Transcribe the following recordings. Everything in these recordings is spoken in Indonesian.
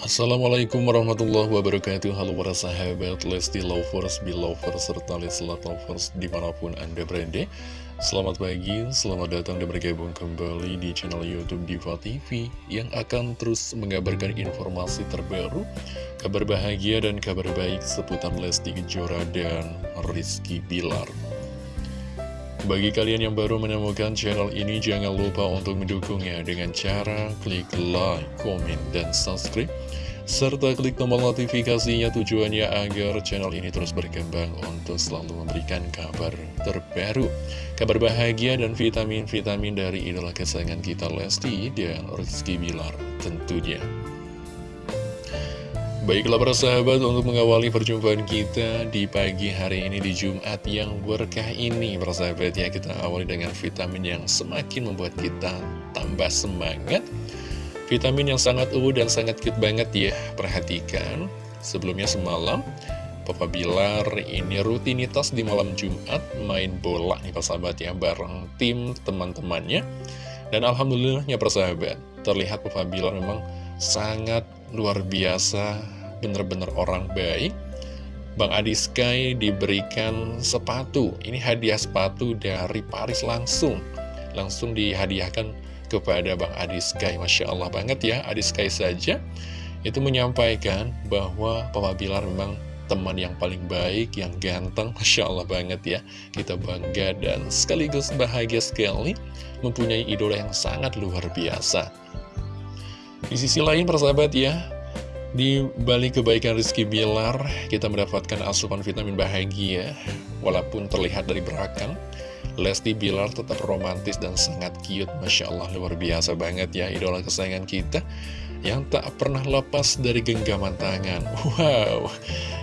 Assalamualaikum warahmatullahi wabarakatuh. Halo para sahabat Lesti Lovers, Belovers, serta Leslat Lovers di mana pun anda berada. Selamat pagi, selamat datang dan bergabung kembali di channel Youtube Diva TV Yang akan terus mengabarkan informasi terbaru Kabar bahagia dan kabar baik seputar Lesti Kejora dan Rizky Bilar. Bagi kalian yang baru menemukan channel ini, jangan lupa untuk mendukungnya dengan cara klik like, komen, dan subscribe serta klik tombol notifikasinya tujuannya agar channel ini terus berkembang untuk selalu memberikan kabar terbaru, kabar bahagia dan vitamin-vitamin dari idola kesayangan kita Lesti dan Rizky Bilar tentunya. Baiklah para sahabat untuk mengawali perjumpaan kita di pagi hari ini di Jumat yang berkah ini Para sahabat ya kita awali dengan vitamin yang semakin membuat kita tambah semangat Vitamin yang sangat uwu dan sangat cute banget ya. Perhatikan Sebelumnya semalam Papa Bilar ini rutinitas di malam Jumat Main bola nih persahabat ya Bareng tim teman-temannya. Dan Alhamdulillahnya persahabat Terlihat Papa Bilar memang sangat luar biasa Bener-bener orang baik. Bang Adi Sky diberikan sepatu. Ini hadiah sepatu dari Paris langsung. Langsung dihadiahkan kepada Bang Adi Sky Masya Allah banget ya Adi Sky saja itu menyampaikan bahwa Papa Bilar memang teman yang paling baik, yang ganteng, Masya Allah banget ya. Kita bangga dan sekaligus bahagia sekali mempunyai idola yang sangat luar biasa. Di sisi lain persahabat ya, di balik kebaikan Rizky Bilar, kita mendapatkan asupan vitamin bahagia, walaupun terlihat dari belakang, Lesti Bilar tetap romantis dan sangat cute. Masya Allah luar biasa banget ya idola kesayangan kita Yang tak pernah lepas dari genggaman tangan. Wow.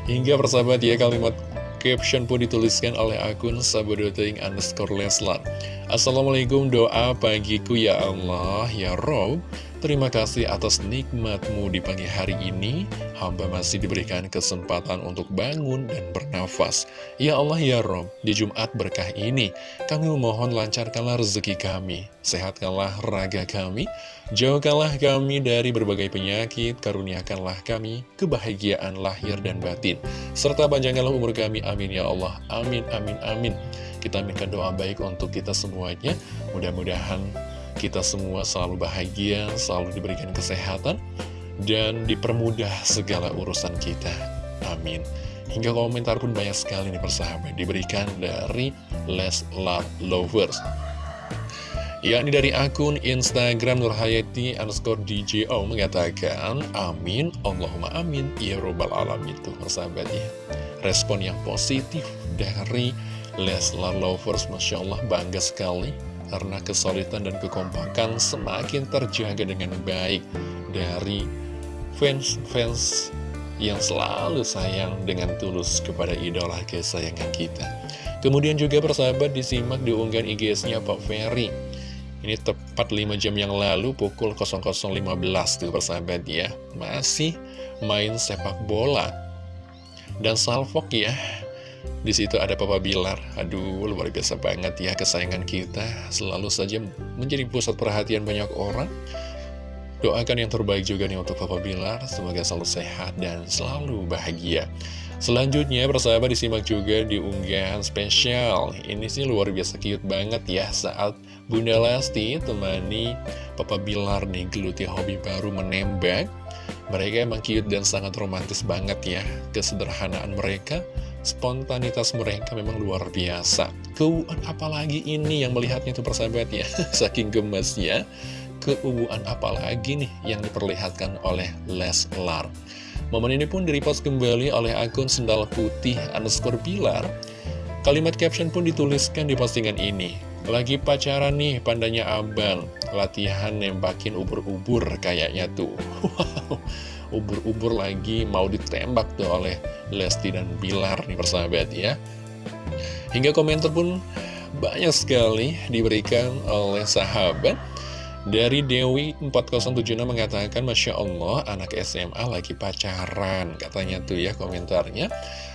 Hingga persahabat ya kalimat caption pun dituliskan oleh akun sabodoting underscore Leslar. Assalamualaikum doa pagiku ya Allah ya Rob Terima kasih atas nikmatmu di pagi hari ini. Hamba masih diberikan kesempatan untuk bangun dan bernafas. Ya Allah ya Rob, di Jumat berkah ini Kami memohon lancarkanlah rezeki kami. Sehatkanlah raga kami. Jauhkanlah kami dari berbagai penyakit. Karuniakanlah kami kebahagiaan lahir dan batin. Serta panjangkanlah umur kami, amin ya Allah. Amin, amin, amin. Kita minta doa baik untuk kita semuanya. Mudah-mudahan kita semua selalu bahagia, selalu diberikan kesehatan, dan dipermudah segala urusan kita. Amin. Hingga komentar pun banyak sekali nih persahabat diberikan dari Les Love Lovers. Yakni dari akun Instagram Nurhayati underscore DJO mengatakan Amin, Allahumma amin, ya robbal alamin itu persahabat ya Respon yang positif dari Leslar Lovers Masya Allah bangga sekali karena kesulitan dan kekompakan semakin terjaga dengan baik dari fans-fans yang selalu sayang dengan tulus kepada idola kesayangan kita. Kemudian juga persahabat disimak di unggahan IG-nya Pak Ferry. Ini tepat 5 jam yang lalu pukul 00.15 tuh persahabat ya. Masih main sepak bola. Dan salvok ya, di situ ada Papa Bilar. Aduh, luar biasa banget ya kesayangan kita. Selalu saja menjadi pusat perhatian banyak orang. Doakan yang terbaik juga nih untuk Papa Bilar. Semoga selalu sehat dan selalu bahagia. Selanjutnya, persahabat disimak juga di unggahan spesial. Ini sih luar biasa cute banget ya saat Bunda Lesti temani Papa Bilar nih geluti hobi baru menembak. Mereka emang cute dan sangat romantis banget ya. Kesederhanaan mereka spontanitas mereka memang luar biasa. Keuuan apalagi ini yang melihatnya itu persahabat ya, saking gemesnya. Keuuan apalagi nih yang diperlihatkan oleh Leslar. Momen ini pun direpost kembali oleh akun sendal putih underscore pilar. Kalimat caption pun dituliskan di postingan ini. Lagi pacaran nih pandanya abang, latihan nembakin ubur-ubur kayaknya tuh. Wow. Ubur-ubur lagi mau ditembak tuh oleh Lesti dan Bilar nih persahabat ya. Hingga komentar pun banyak sekali diberikan oleh sahabat. Dari Dewi 4076 mengatakan Masya Allah anak SMA lagi pacaran katanya tuh ya komentarnya.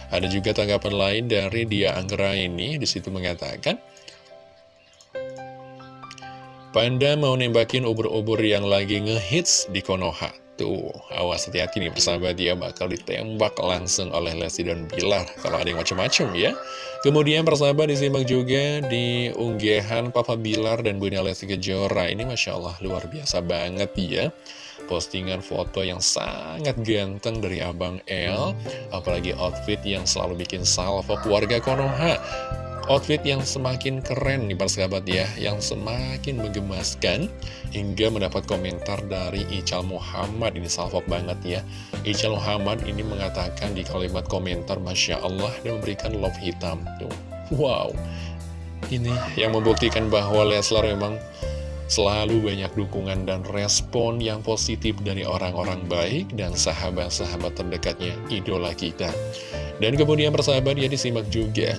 Ada juga tanggapan lain dari Dia Anggra ini di situ mengatakan Panda mau nembakin ubur-ubur yang lagi ngehits di Konoha. Tuh, awas hati-hati nih persahabat dia bakal ditembak langsung oleh Lesti dan Bilar Kalau ada yang macam-macam ya. Kemudian persahabat disimak juga di unggahan Papa Bilar dan Bunda Lesti Kejora. Ini Masya Allah luar biasa banget ya. Postingan foto yang sangat ganteng dari Abang L Apalagi outfit yang selalu bikin salvo keluarga Konoha Outfit yang semakin keren nih persahabat ya Yang semakin menggemaskan Hingga mendapat komentar dari Ical Muhammad Ini salvok banget ya Ical Muhammad ini mengatakan di kalimat komentar Masya Allah Dan memberikan love hitam Tuh. Wow Ini yang membuktikan bahwa Leslar memang Selalu banyak dukungan dan respon yang positif dari orang-orang baik dan sahabat-sahabat terdekatnya idola kita. Dan kemudian persahabat dia disimak juga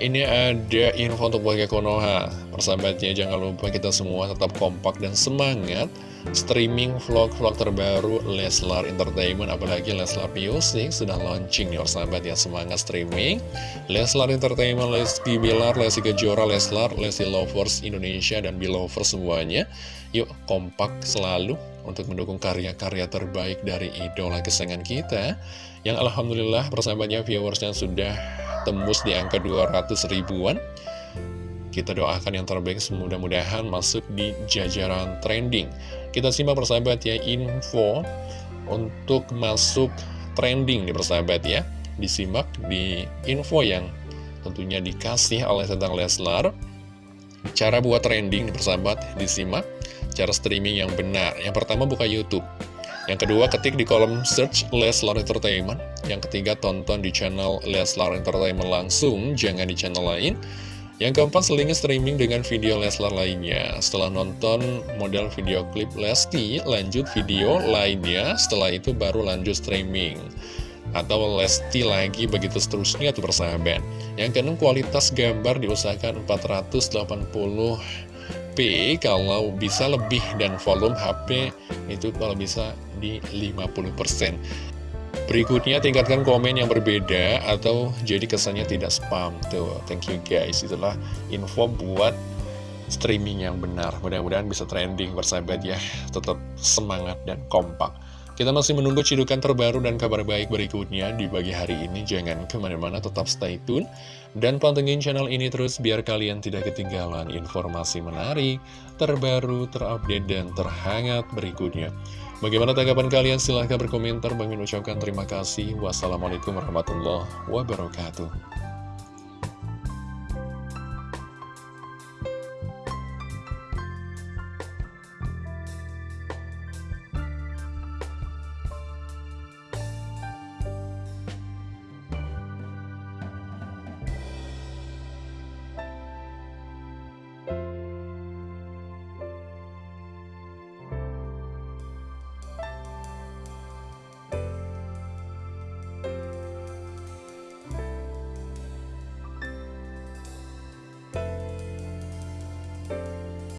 ini ada info untuk warga Konoha. Persahabatnya jangan lupa kita semua tetap kompak dan semangat Streaming vlog-vlog terbaru Leslar Entertainment Apalagi Leslar Music sudah launching nih persahabat ya. Semangat streaming. Leslar Entertainment, Lesti Bilar, Lesti Kejora, Leslar, Lesti Lovers Indonesia dan Belovers semuanya. Yuk kompak selalu untuk mendukung karya-karya terbaik dari idola kesayangan kita. Yang Alhamdulillah persahabatnya viewersnya sudah tembus di angka 200 ribuan. Kita doakan yang terbaik semudah-mudahan masuk di jajaran trending. Kita simak persahabat ya info untuk masuk trending nih persahabat ya. Disimak di info yang tentunya dikasih oleh tentang Leslar. Cara buat trending nih persahabat disimak. Cara streaming yang benar. Yang pertama buka YouTube yang kedua, ketik di kolom search Leslar Entertainment. Yang ketiga, tonton di channel Leslar Entertainment langsung, jangan di channel lain. Yang keempat, selingi streaming dengan video Leslar lainnya. Setelah nonton model video klip Lesti, lanjut video lainnya. Setelah itu baru lanjut streaming. Atau Lesti lagi begitu seterusnya tuh persahabat. Yang keenam, kualitas gambar diusahakan 480 HP kalau bisa lebih dan volume HP itu kalau bisa di 50% Berikutnya tingkatkan komen yang berbeda atau jadi kesannya tidak spam. Tuh, thank you guys. Itulah info buat streaming yang benar. Mudah-mudahan bisa trending bersahabat ya. Tetap semangat dan kompak kita masih menunggu cidukan terbaru dan kabar baik berikutnya di pagi hari ini. Jangan ke mana-mana, tetap stay tune. Dan pantengin channel ini terus biar kalian tidak ketinggalan informasi menarik, terbaru, terupdate, dan terhangat berikutnya. Bagaimana tanggapan kalian? Silahkan berkomentar. Bang ucapkan terima kasih. Wassalamualaikum warahmatullahi wabarakatuh.